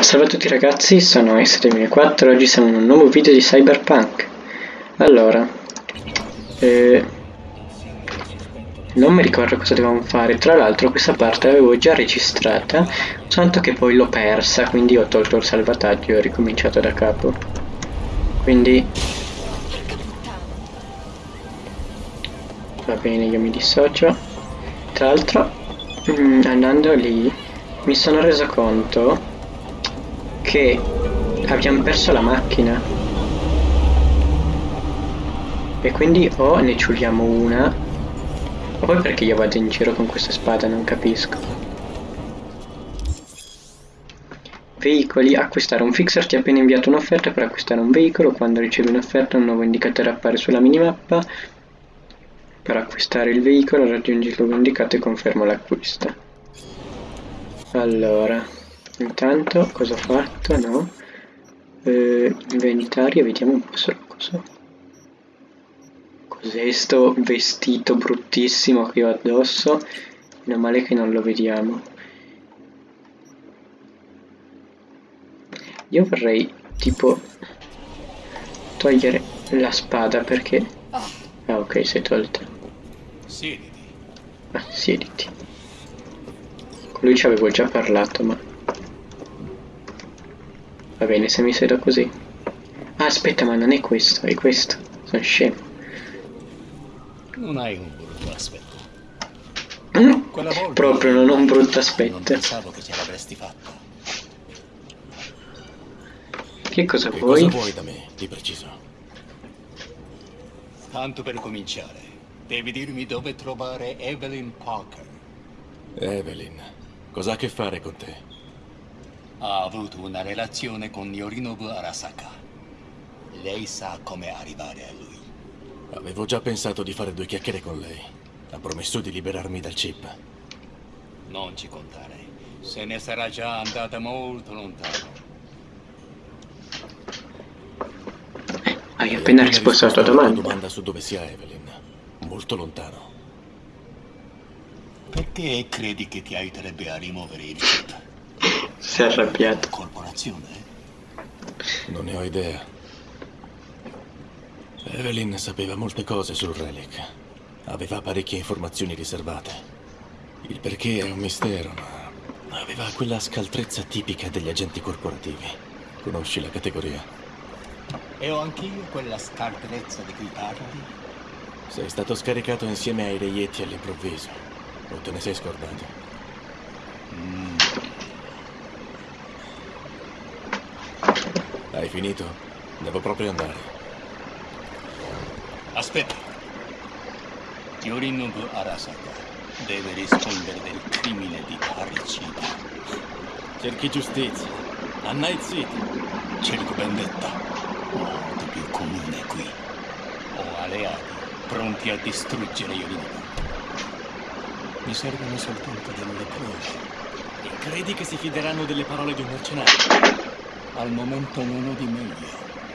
Salve a tutti ragazzi, sono S2004 oggi siamo in un nuovo video di Cyberpunk. Allora, eh, non mi ricordo cosa dovevamo fare, tra l'altro questa parte l'avevo già registrata, soltanto che poi l'ho persa, quindi ho tolto il salvataggio e ho ricominciato da capo. Quindi... Va bene, io mi dissocio. Tra l'altro, mm, andando lì, mi sono reso conto che abbiamo perso la macchina. E quindi o ne ciuliamo una o poi perché io vado in giro con questa spada non capisco. Veicoli acquistare un fixer ti ha appena inviato un'offerta per acquistare un veicolo. Quando ricevi un'offerta un nuovo indicatore appare sulla minimappa. Per acquistare il veicolo raggiungi il luogo indicato e confermo l'acquisto. Allora Intanto cosa ho fatto? No. Eh, inventario, vediamo un po' solo cosa. Cos'è sto vestito bruttissimo che ho addosso? Meno male che non lo vediamo. Io vorrei tipo togliere la spada perché... Ah ok, sei tolta. Siediti. Ah, siediti. Con lui ci avevo già parlato, ma... Bene, se mi siedo così. Ah, aspetta, ma non è questo, è questo. Sono scemo. Non hai un brutto aspetto. Mm? Proprio non ho un brutto aspetto. Non pensavo che ce l'avresti fatta. Che cosa che vuoi? Cosa vuoi da me, di preciso? Tanto per cominciare, devi dirmi dove trovare Evelyn Parker. Evelyn, cosa ha a che fare con te? Ha avuto una relazione con Yorinobu Arasaka. Lei sa come arrivare a lui. Avevo già pensato di fare due chiacchiere con lei. Ha promesso di liberarmi dal chip. Non ci contare. Se ne sarà già andata molto lontano. Hai appena risposto alla tua domanda. domanda su dove sia Evelyn. Molto lontano. Perché credi che ti aiuterebbe a rimuovere il chip? Si è arrabbiato. Corporazione? Non ne ho idea. Evelyn sapeva molte cose sul Relic. Aveva parecchie informazioni riservate. Il perché è un mistero, ma aveva quella scaltrezza tipica degli agenti corporativi. Conosci la categoria? E ho anch'io quella scaltrezza di cui parli? Sei stato scaricato insieme ai reietti all'improvviso. O te ne sei scordato? Hai finito? Devo proprio andare. Aspetta. Yorinobu Arasaka deve rispondere del crimine di parricida. Cerchi giustizia. A Night City. Cerco vendetta. Molto più comune qui. Ho alleati pronti a distruggere Yorinobu. Mi servono soltanto delle prove. E credi che si fideranno delle parole di un mercenario? Al momento non ho di meglio.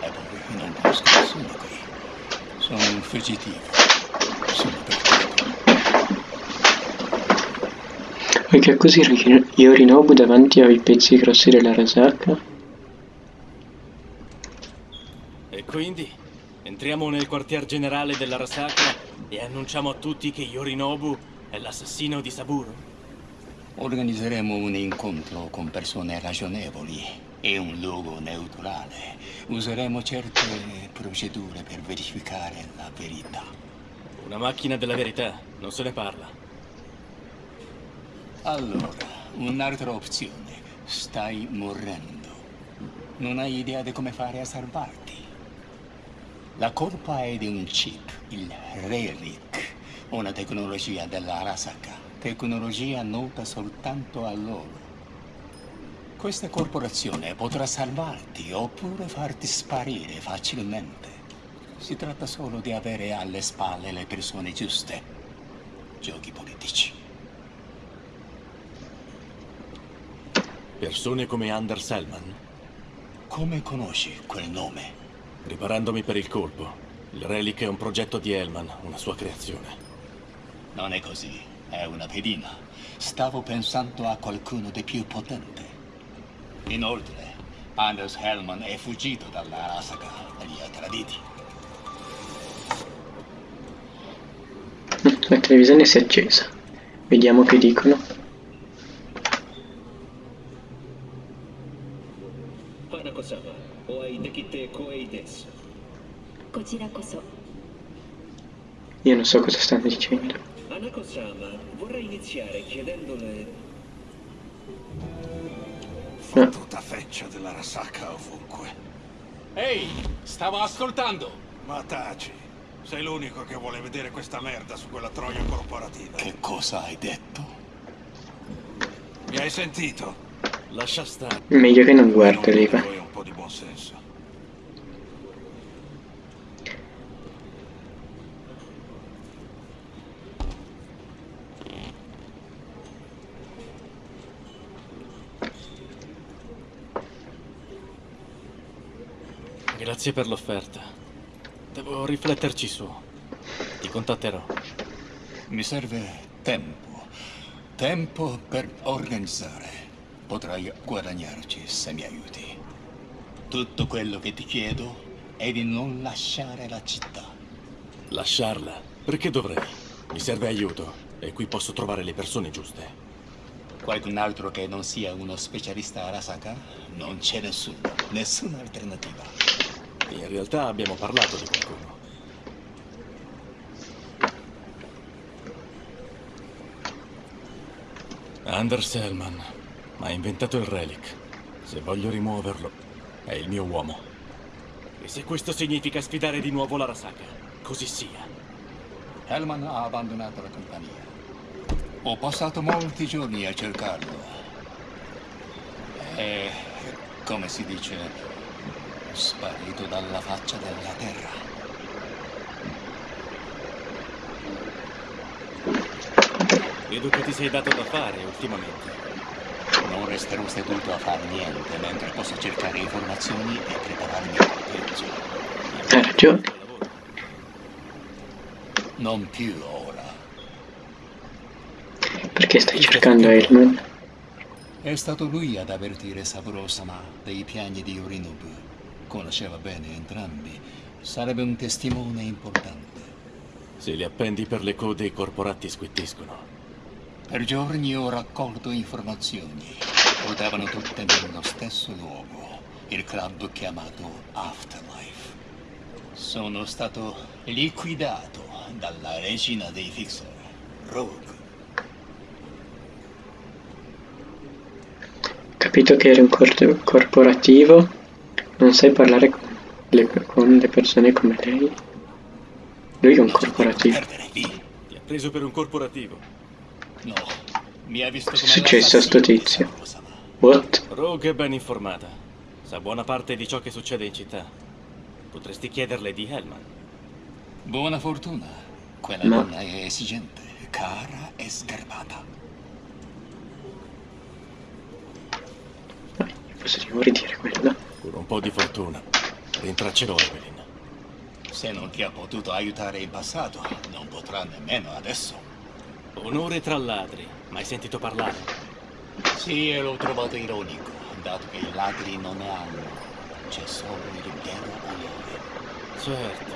E poi non conosco nessuno qui. Sono un fuggitivo. Sono perduto. Vuoi che così Yorinobu davanti ai pezzi grossi della Rasaka? E quindi? Entriamo nel quartier generale della Rasaka e annunciamo a tutti che Yorinobu è l'assassino di Saburo? Organizzeremo un incontro con persone ragionevoli è un luogo neutrale. Useremo certe procedure per verificare la verità. Una macchina della verità, non se ne parla. Allora, un'altra opzione. Stai morendo. Non hai idea di come fare a salvarti. La colpa è di un chip, il Relic, una tecnologia della Arasaka. Tecnologia nota soltanto a loro. Questa corporazione potrà salvarti oppure farti sparire facilmente. Si tratta solo di avere alle spalle le persone giuste. Giochi politici. Persone come Under Selman? Come conosci quel nome? Riparandomi per il colpo. Il Relic è un progetto di Hellman, una sua creazione. Non è così, è una pedina. Stavo pensando a qualcuno di più potente. Inoltre, Anders Hellman è fuggito dalla Asaka e li ha traditi. La televisione si è accesa. Vediamo che dicono. Hanako-sama, oai dekite koei desu. Kojira koso. Io non so cosa stanno dicendo. Hanako-sama, vorrei iniziare chiedendole Fottuta feccia della Rasaka ovunque. Ehi, stavo ascoltando! Ma taci, sei l'unico che vuole vedere questa merda su quella troia corporativa. Che cosa hai detto? Mi hai sentito? Lascia stare. Meglio che non guardi, Riva. un po' di buonsenso. Grazie per l'offerta. Devo rifletterci su. Ti contatterò. Mi serve tempo. Tempo per organizzare. Potrai guadagnarci se mi aiuti. Tutto quello che ti chiedo è di non lasciare la città. Lasciarla? Perché dovrei? Mi serve aiuto e qui posso trovare le persone giuste. Qualcun altro che non sia uno specialista Arasaka? Non c'è nessuno. Nessuna alternativa. In realtà abbiamo parlato di qualcuno. Anders Hellman ha inventato il relic. Se voglio rimuoverlo, è il mio uomo. E se questo significa sfidare di nuovo la Rasaka, così sia. Hellman ha abbandonato la compagnia. Ho passato molti giorni a cercarlo. E, come si dice, sparito dalla faccia della terra. Vedo che ti sei dato da fare ultimamente. Non resterò seduto a fare niente mentre posso cercare informazioni e prepararmi al peggio. Ha ragione. Non più ora. Perché stai cercando Hellman? È stato lui ad avvertire Saburo-sama dei piani di Yorinobu. Conosceva bene entrambi. Sarebbe un testimone importante. Se li appendi per le code i corporati squittiscono. Per giorni ho raccolto informazioni. Potevano tutte nello stesso luogo, il club chiamato Afterlife. Sono stato liquidato dalla regina dei Fixer, Rogue. Capito che eri un cor- corporativo. Non sai parlare con le, con le persone come lei. Lui è un corporativo. Ti ha preso per un corporativo. No, mi ha visto Cosa come è successo a sto tizio? What? Rogue è ben informata. Sa buona parte di ciò che succede in città. Potresti chiederle di Hellman. Buona fortuna. Quella Ma- donna è esigente, cara e sgarbata. Cosa ti vuoi dire quello? Con un po' di fortuna. Rintraccerò Evelyn. Se non ti ha potuto aiutare in passato, non potrà nemmeno adesso. Onore tra ladri. Mai sentito parlare? Sì, e l'ho trovato ironico, dato che i ladri non ne hanno. C'è solo il vero onore. Certo.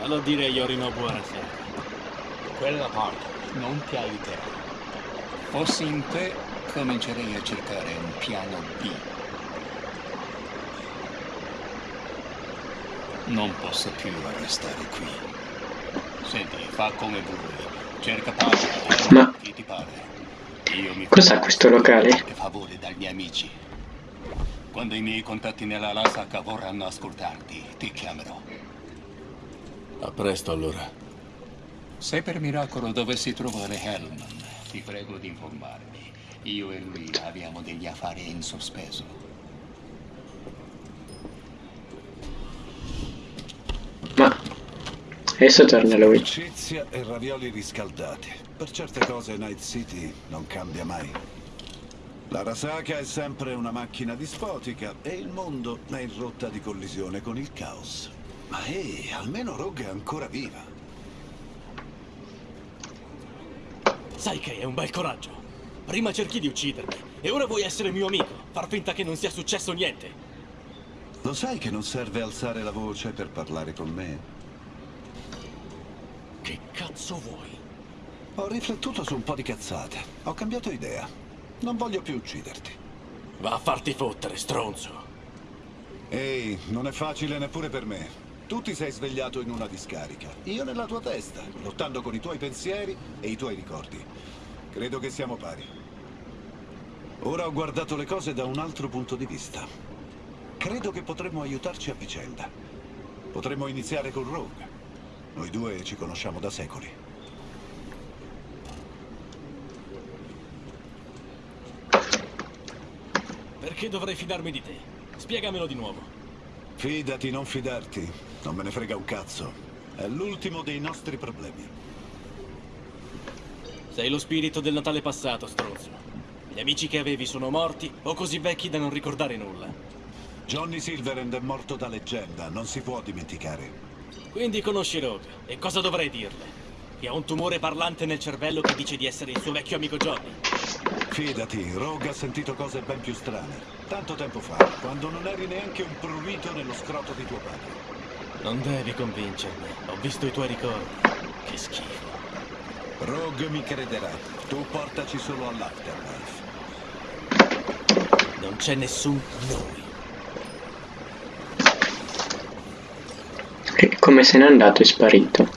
Vallo a dire Yorinobu Arasaka. Quella parte non ti aiuterà. Fossi in te, comincerei a cercare un piano B. Non posso più restare qui. Senti, fa come vuoi. Cerca pace. Ma- Chi ti pare? Io mi Cos'ha questo locale? favore dagli miei amici. Quando i miei contatti nella Lasaka vorranno ascoltarti, ti chiamerò. A presto allora. Se per miracolo dovessi trovare Hellman, ti prego di informarmi. Io e lui abbiamo degli affari in sospeso. Adesso torna lui. Amicizia e ravioli riscaldati. Per certe cose Night City non cambia mai. La Rasaka è sempre una macchina dispotica e il mondo è in rotta di collisione con il caos. Ma ehi, almeno Rogue è ancora viva. Sai che è un bel coraggio. Prima cerchi di uccidermi, E ora vuoi essere mio amico, far finta che non sia successo niente. Lo sai che non serve alzare la voce per parlare con me? Cazzo vuoi? Ho riflettuto su un po' di cazzate. Ho cambiato idea. Non voglio più ucciderti. Va a farti fottere, stronzo. Ehi, non è facile neppure per me. Tu ti sei svegliato in una discarica. Io nella tua testa, lottando con i tuoi pensieri e i tuoi ricordi. Credo che siamo pari. Ora ho guardato le cose da un altro punto di vista. Credo che potremmo aiutarci a vicenda. Potremmo iniziare con Rogue. Noi due ci conosciamo da secoli. Perché dovrei fidarmi di te? Spiegamelo di nuovo. Fidati, non fidarti. Non me ne frega un cazzo. È l'ultimo dei nostri problemi. Sei lo spirito del Natale passato, stronzo. Gli amici che avevi sono morti o così vecchi da non ricordare nulla. Johnny Silverhand è morto da leggenda, non si può dimenticare. Quindi conosci Rogue. E cosa dovrei dirle? Che ha un tumore parlante nel cervello che dice di essere il suo vecchio amico Johnny. Fidati, Rogue ha sentito cose ben più strane. Tanto tempo fa, quando non eri neanche un prurito nello scroto di tuo padre. Non devi convincermi. Ho visto i tuoi ricordi. Che schifo. Rogue mi crederà. Tu portaci solo all'Afterlife. Non c'è nessun noi. Come se n'è andato è sparito.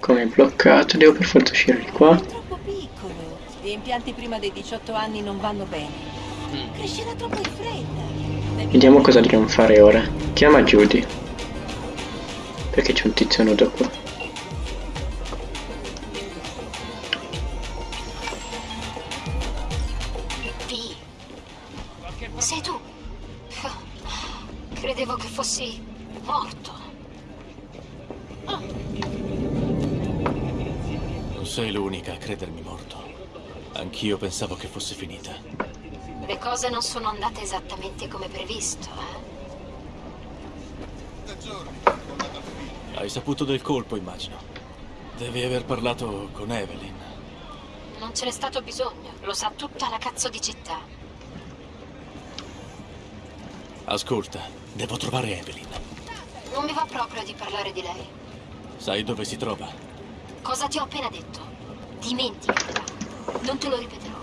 Come bloccato, devo per forza uscire di qua. È troppo piccolo. Gli impianti prima dei 18 anni non vanno bene. Crescerà troppo in fretta. Vediamo cosa dobbiamo fare ora. Chiama Judy. Perché c'è un tizio nudo qua. Sei l'unica a credermi morto. Anch'io pensavo che fosse finita. Le cose non sono andate esattamente come previsto, eh? Hai saputo del colpo, immagino. Devi aver parlato con Evelyn. Non ce n'è stato bisogno, lo sa tutta la cazzo di città. Ascolta, devo trovare Evelyn. Non mi va proprio di parlare di lei. Sai dove si trova? Cosa ti ho appena detto? Dimenticatela. Non te lo ripeterò.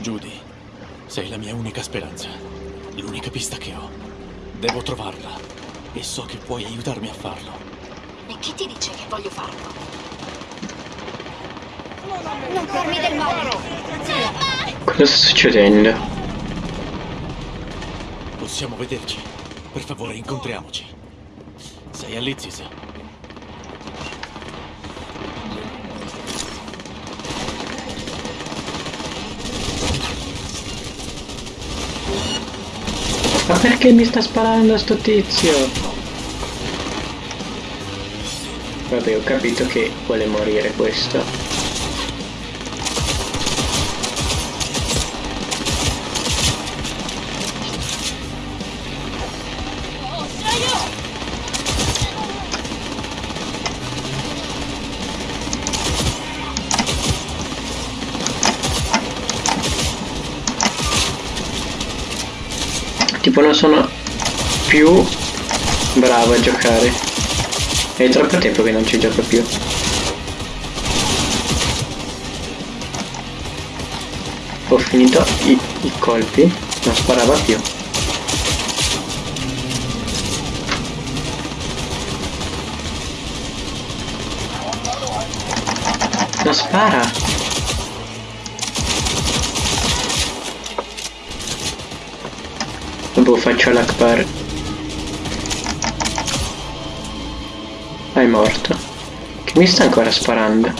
Judy, sei la mia unica speranza. L'unica pista che ho. Devo trovarla. E so che puoi aiutarmi a farlo. E chi ti dice che voglio farlo? Non farmi del male. Cosa sta succedendo? Possiamo vederci. Per favore, incontriamoci. Sei all'Izzis? Ma perché mi sta sparando sto tizio? Vabbè, ho capito che vuole morire questo. Tipo non sono più bravo a giocare. È troppo tempo che non ci gioco più. Ho finito i, i colpi, non sparava più. Non spara! Dopo faccio l'Akbar. Ah, è morto. Che mi sta ancora sparando?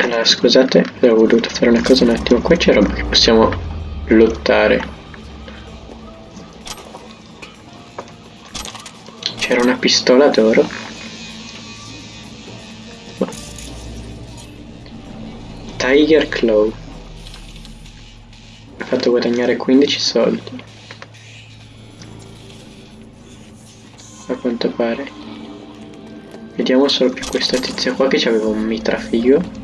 Allora, scusate, avevo voluto fare una cosa un attimo. Qua c'è roba che possiamo lottare. C'era una pistola d'oro. Tiger Claw. Mi ha fatto guadagnare 15 soldi. A quanto pare. Vediamo solo più questa tizia qua che aveva un mitra figo.